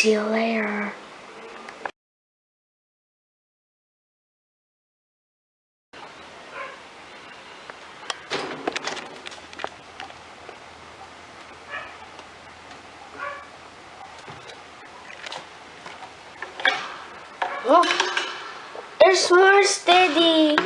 See you later. Oh, there's more steady.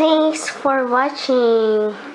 Thanks for watching.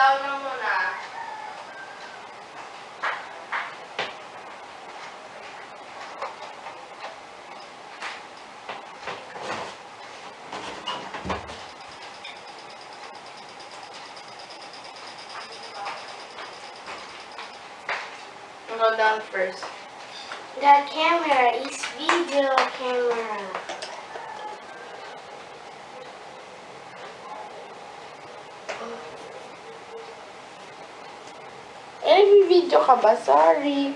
daw na muna. Go down first. The camera is video camera. May video ka ba? Sorry.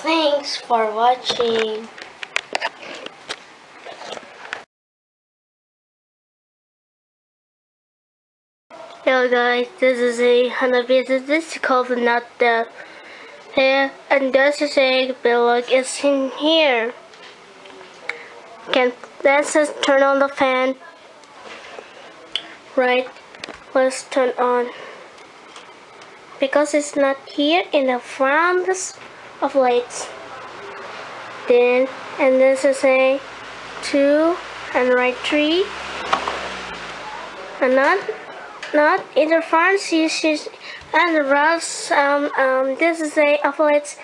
Thanks for watching. Hello guys, this is a Hanabi. This is called not the here and this is a bilog is in here. Can let's just turn on the fan. Right, let's turn on because it's not here in the front of lights. Then and this is a two and right three and not not in the front you should and the rest um um this is a affiliates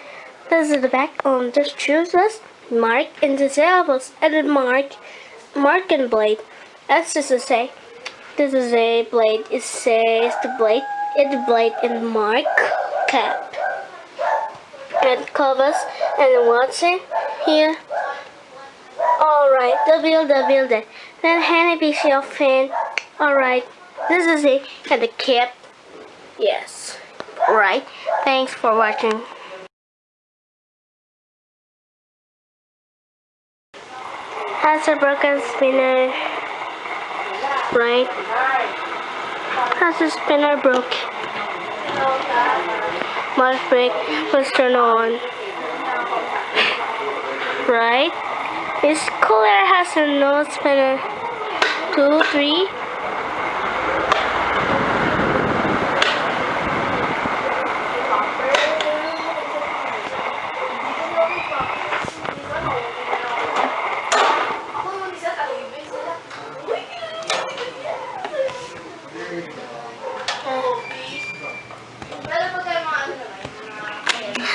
this is the back um just choose this mark and the syllables and mark mark and blade. That's just to say this is a blade it says the blade it's blade and mark cap. And covers and what's it here? Alright the build the builder then hand a piece of fan alright this is it and the cap. Yes. Right thanks for watching has a broken spinner right? Has a spinner broke. My brake was turned on. Right? This cooler has a no spinner. Two three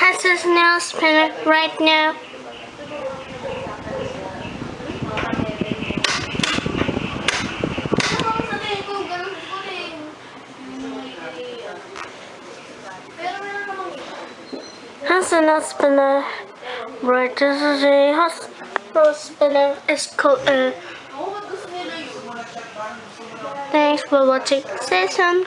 has his nail spinner right now. Has a spinner. Right, this is a hospital spinner. It's called uh, Thanks for watching. Say some.